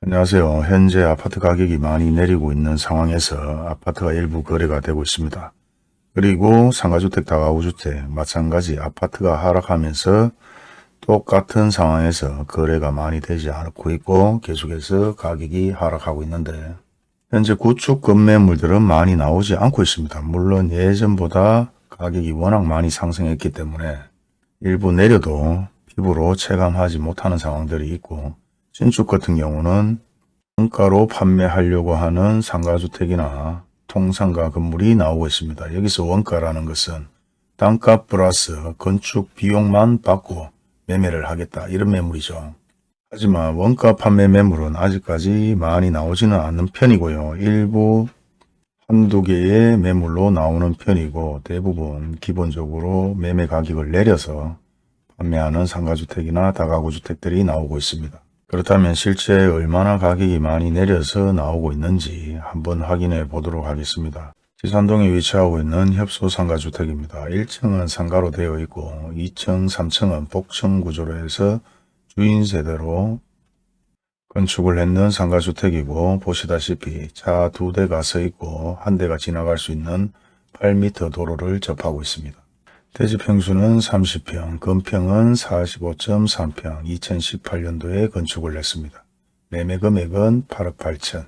안녕하세요. 현재 아파트 가격이 많이 내리고 있는 상황에서 아파트가 일부 거래가 되고 있습니다. 그리고 상가주택, 다가구주택 마찬가지 아파트가 하락하면서 똑같은 상황에서 거래가 많이 되지 않고 있고 계속해서 가격이 하락하고 있는데 현재 구축 건매물들은 많이 나오지 않고 있습니다. 물론 예전보다 가격이 워낙 많이 상승했기 때문에 일부 내려도 피부로 체감하지 못하는 상황들이 있고 신축 같은 경우는 원가로 판매하려고 하는 상가주택이나 통상가 건물이 나오고 있습니다. 여기서 원가라는 것은 땅값 플러스 건축 비용만 받고 매매를 하겠다 이런 매물이죠. 하지만 원가 판매 매물은 아직까지 많이 나오지는 않는 편이고요. 일부 한두 개의 매물로 나오는 편이고 대부분 기본적으로 매매 가격을 내려서 판매하는 상가주택이나 다가구 주택들이 나오고 있습니다. 그렇다면 실제 얼마나 가격이 많이 내려서 나오고 있는지 한번 확인해 보도록 하겠습니다. 지산동에 위치하고 있는 협소 상가주택입니다. 1층은 상가로 되어 있고 2층, 3층은 복층 구조로 해서 주인 세대로 건축을 했는 상가주택이고 보시다시피 차 두 대가 서 있고 한 대가 지나갈 수 있는 8m 도로를 접하고 있습니다. 대지 평수는 30평, 건평은 45.3평, 2018년도에 건축을 했습니다. 매매 금액은 8억 8천.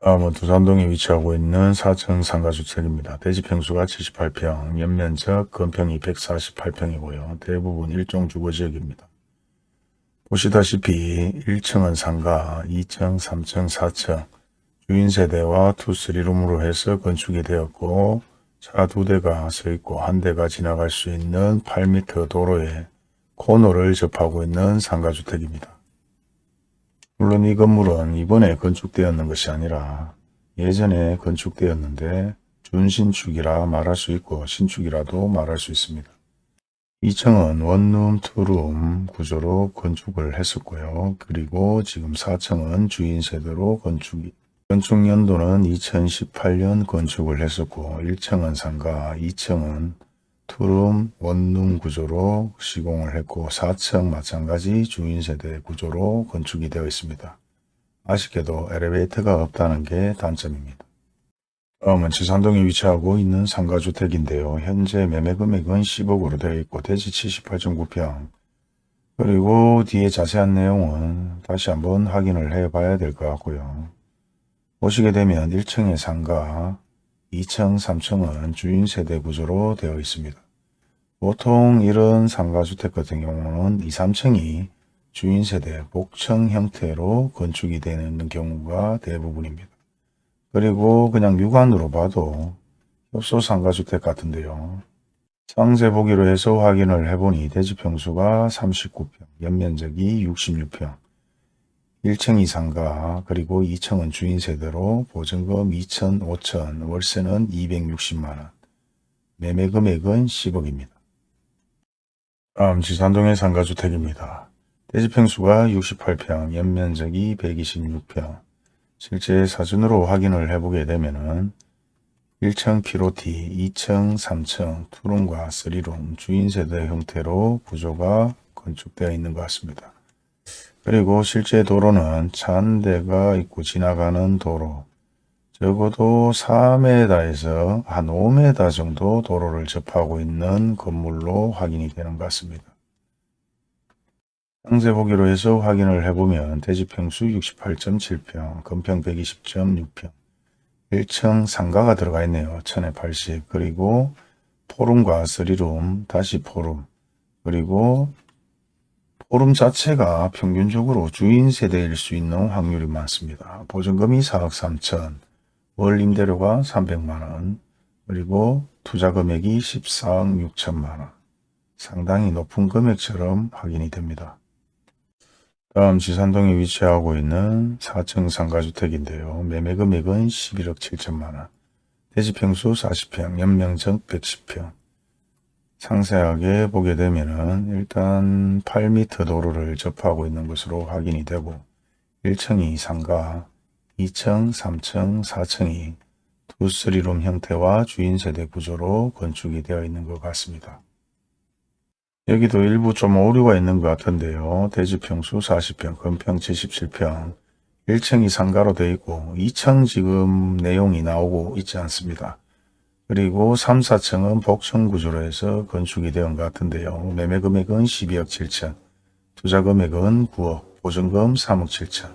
다음은 두산동에 위치하고 있는 4층 상가주택입니다. 대지 평수가 78평, 연면적 건평이 148평이고요. 대부분 일종 주거지역입니다. 보시다시피 1층은 상가, 2층, 3층, 4층, 주인세대와 two three룸으로 해서 건축이 되었고 차 두 대가 서 있고 한 대가 지나갈 수 있는 8m 도로에 코너를 접하고 있는 상가주택입니다. 물론 이 건물은 이번에 건축되었는 것이 아니라 예전에 건축되었는데 준신축이라 말할 수 있고 신축이라도 말할 수 있습니다. 2층은 원룸, 투룸 구조로 건축을 했었고요. 그리고 지금 4층은 주인 세대로 건축이 건축 연도는 2018년 건축을 했었고 1층은 상가, 2층은 투룸 원룸 구조로 시공을 했고 4층 마찬가지 주인 세대 구조로 건축이 되어 있습니다. 아쉽게도 엘리베이터가 없다는 게 단점입니다. 다음은 지산동에 위치하고 있는 상가주택인데요. 현재 매매 금액은 10억으로 되어 있고 대지 78.9평 그리고 뒤에 자세한 내용은 다시 한번 확인을 해 봐야 될 것 같고요. 보시게 되면 1층의 상가, 2층, 3층은 주인 세대 구조로 되어 있습니다. 보통 이런 상가주택 같은 경우는 2, 3층이 주인 세대 복층 형태로 건축이 되는 경우가 대부분입니다. 그리고 그냥 육안으로 봐도 협소 상가주택 같은데요. 상세 보기로 해서 확인을 해보니 대지평수가 39평, 연면적이 66평, 1층 이상가 그리고 2층은 주인 세대로 보증금 2천, 5천, 월세는 260만원, 매매 금액은 10억입니다. 다음 지산동의 상가주택입니다. 대지평수가 68평, 연면적이 126평, 실제 사진으로 확인을 해보게 되면 은 1층 피로티, 2층, 3층, 투룸과 쓰리룸, 주인세대 형태로 구조가 건축되어 있는 것 같습니다. 그리고 실제 도로는 차한 대가 있고 지나가는 도로 적어도 4m에서 한 5m 정도 도로를 접하고 있는 건물로 확인이 되는 것 같습니다. 상세 보기로 해서 확인을 해보면 대지평수 68.7평, 건평 120.6평, 1층 상가가 들어가 있네요. 1080 그리고 포룸과 쓰리룸, 다시 포룸 그리고 오름 자체가 평균적으로 주인 세대일 수 있는 확률이 많습니다. 보증금이 4억 3천, 월 임대료가 300만원, 그리고 투자 금액이 14억 6천만원. 상당히 높은 금액처럼 확인이 됩니다. 다음 지산동에 위치하고 있는 4층 상가주택인데요. 매매 금액은 11억 7천만원, 대지평수 40평, 연명적 110평, 상세하게 보게 되면은 일단 8m 도로를 접하고 있는 것으로 확인이 되고 1층이 상가, 2층, 3층, 4층이 투쓰리룸 형태와 주인 세대 구조로 건축이 되어 있는 것 같습니다. 여기도 일부 좀 오류가 있는 것 같은데요. 대지평수 40평, 건평 77평, 1층이 상가로 되어 있고 2층 지금 내용이 나오고 있지 않습니다. 그리고 3, 4층은 복층 구조로 해서 건축이 것 같은데요. 매매 금액은 12억 7천, 투자 금액은 9억, 보증금 3억 7천,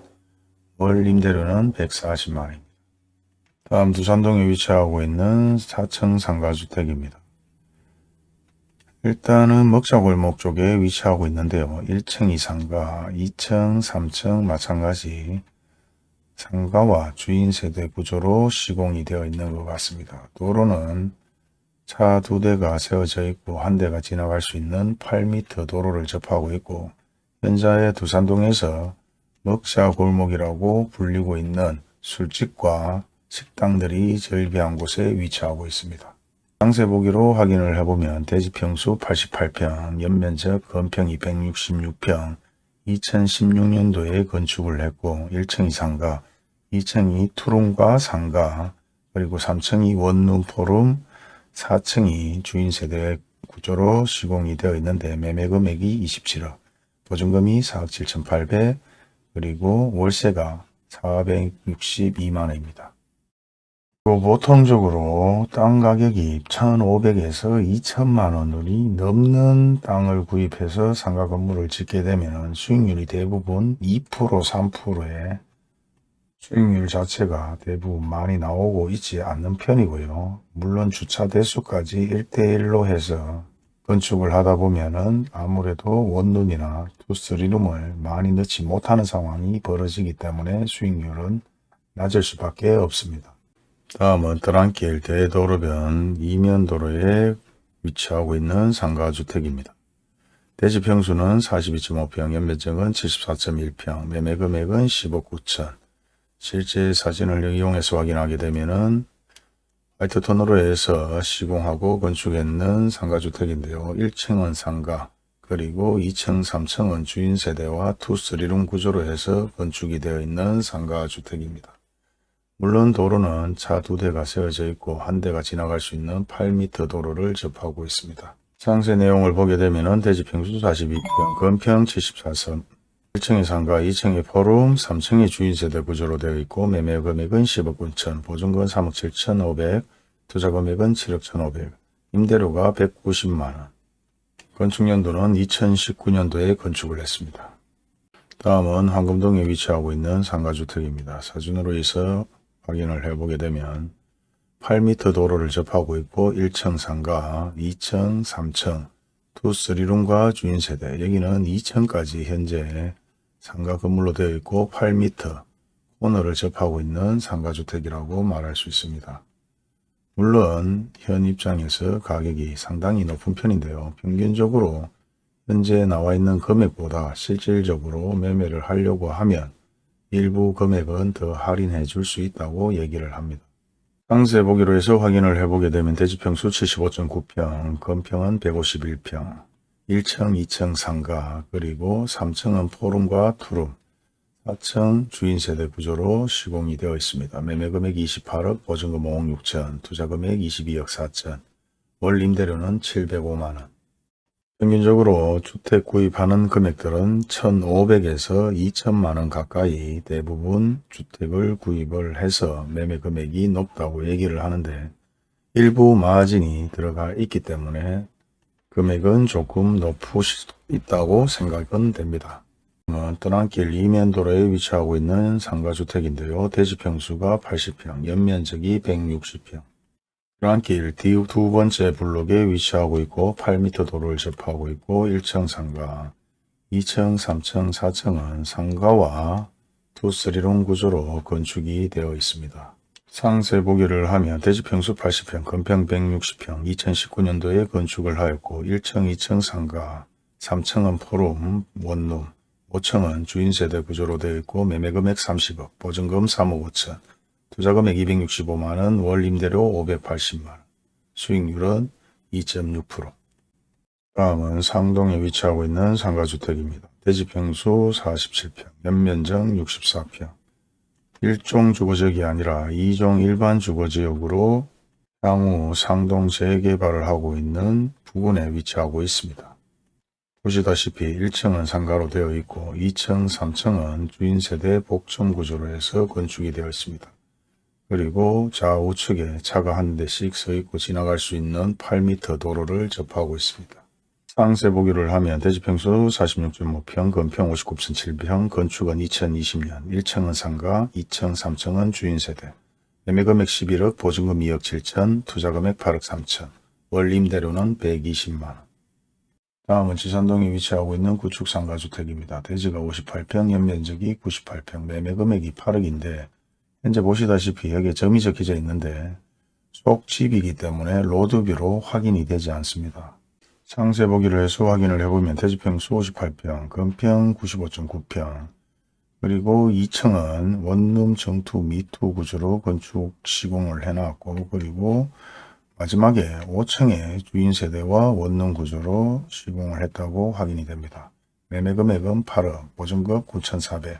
월 임대료는 140만원입니다. 다음 두산동에 위치하고 있는 4층 상가주택입니다. 일단은 먹자골목 쪽에 위치하고 있는데요. 1층 이상가, 2층, 3층 마찬가지 상가와 주인 세대 구조로 시공이 되어 있는 것 같습니다. 도로는 차 두 대가 세워져 있고 한 대가 지나갈 수 있는 8m 도로를 접하고 있고 현재 두산동에서 먹자 골목이라고 불리고 있는 술집과 식당들이 절비한 곳에 위치하고 있습니다. 상세 보기로 확인을 해보면 대지평수 88평, 연면적 건평 266평, 2016년도에 건축을 했고 1층이 상가, 2층이 투룸과 상가, 그리고 3층이 원룸 포룸, 4층이 주인세대 구조로 시공이 되어 있는데 매매 금액이 27억, 보증금이 4억 7,800, 그리고 월세가 462만원입니다. 보통적으로 땅 가격이 1,500에서 2천만 원이 넘는 땅을 구입해서 상가 건물을 짓게 되면 수익률이 대부분 2% 3%의 수익률 자체가 대부분 많이 나오고 있지 않는 편이고요. 물론 주차 대수까지 1대1로 해서 건축을 하다 보면은 아무래도 원룸이나 투쓰리룸을 많이 넣지 못하는 상황이 벌어지기 때문에 수익률은 낮을 수밖에 없습니다. 다음은 드랑길 대도로변 이면도로에 위치하고 있는 상가주택입니다. 대지 평수는 42.5평, 연면적은 74.1평, 매매 금액은 10억 9천. 실제 사진을 이용해서 확인하게 되면은 화이트 톤으로 해서 시공하고 건축했는 상가주택인데요. 1층은 상가, 그리고 2층, 3층은 주인 세대와 투, 쓰리룸 구조로 해서 건축이 되어 있는 상가주택입니다. 물론 도로는 차 두 대가 세워져 있고 한 대가 지나갈 수 있는 8m 도로를 접하고 있습니다. 상세 내용을 보게 되면 대지 평수 42평, 건평 74선, 1층의 상가, 2층의 포룸, 3층의 주인세대 구조로 되어 있고 매매 금액은 10억 9천, 보증금 3억 7천 5백, 투자 금액은 7억 1,500, 임대료가 190만원. 건축연도는 2019년도에 건축을 했습니다. 다음은 황금동에 위치하고 있는 상가주택입니다. 사진으로 해서 확인을 해보게 되면 8m 도로를 접하고 있고 1층 상가, 2층, 3층, 투, 쓰리룸과 주인세대 여기는 2층까지 현재 상가 건물로 되어 있고 8m 코너를 접하고 있는 상가주택이라고 말할 수 있습니다. 물론 현 입장에서 가격이 상당히 높은 편인데요. 평균적으로 현재 나와 있는 금액보다 실질적으로 매매를 하려고 하면 일부 금액은 더 할인해 줄 수 있다고 얘기를 합니다. 상세 보기로 해서 확인을 해보게 되면 대지평수 75.9평, 건평은 151평, 1층, 2층 상가, 그리고 3층은 포룸과 투룸, 4층 주인세대 구조로 시공이 되어 있습니다. 매매금액 28억, 보증금 5억 6천, 투자금액 22억 4천, 월 임대료는 705만원. 평균적으로 주택 구입하는 금액들은 1,500에서 2천만원 가까이 대부분 주택을 구입을 해서 매매 금액이 높다고 얘기를 하는데 일부 마진이 들어가 있기 때문에 금액은 조금 높을 수 있다고 생각은 됩니다. 떠난길 이면도로에 위치하고 있는 상가주택인데요. 대지평수가 80평, 연면적이 160평, 프랑길 두 번째 블록에 위치하고 있고 8m 도로를 접하고 있고 1층 상가, 2층, 3층, 4층은 상가와 투쓰리룸 구조로 건축이 되어 있습니다. 상세 보기를 하면 대지평수 80평, 건평 160평, 2019년도에 건축을 하였고 1층, 2층 상가, 3층은 포룸, 원룸, 5층은 주인세대 구조로 되어 있고 매매금액 30억, 보증금 3억 5천, 투자금액 265만원, 월 임대료 580만원, 수익률은 2.6%. 다음은 상동에 위치하고 있는 상가주택입니다. 대지평수 47평, 연면적 64평, 1종 주거지역이 아니라 2종 일반 주거지역으로 향후 상동 재개발을 하고 있는 부근에 위치하고 있습니다. 보시다시피 1층은 상가로 되어 있고 2층, 3층은 주인세대 복층 구조로 해서 건축이 되어 있습니다. 그리고 좌우측에 차가 한 대씩 서 있고 지나갈 수 있는 8m 도로를 접하고 있습니다. 상세 보기를 하면 대지평수 46.5평, 건평 59.7평, 건축은 2020년, 1층은 상가, 2층, 3층은 주인세대, 매매금액 11억, 보증금 2억 7천, 투자금액 8억 3천, 월 임대료는 120만원. 다음은 지산동에 위치하고 있는 구축 상가주택입니다. 대지가 58평, 연면적이 98평, 매매금액이 8억인데 현재 보시다시피 여기에 점이 적혀져 있는데 속집이기 때문에 로드뷰로 확인이 되지 않습니다. 상세 보기를 해서 확인을 해보면 대지평수 58평, 건평 95.9평, 그리고 2층은 원룸 정투 미투 구조로 건축 시공을 해놨고 그리고 마지막에 5층에 주인 세대와 원룸 구조로 시공을 했다고 확인이 됩니다. 매매 금액은 8억, 보증금 9,400,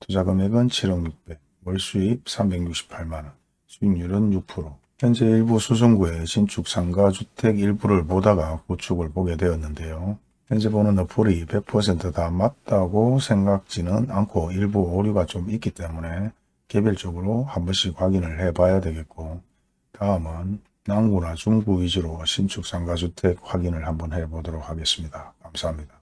투자 금액은 7억 600, 월 수입 368만원, 수익률은 6%. 현재 일부 수성구의 신축 상가 주택 일부를 보다가 구축을 보게 되었는데요. 현재 보는 어플이 100%다 맞다고 생각지는 않고 일부 오류가 좀 있기 때문에 개별적으로 한 번씩 확인을 해 봐야 되겠고 다음은 남구나 중구 위주로 신축 상가주택 확인을 한번 해 보도록 하겠습니다. 감사합니다.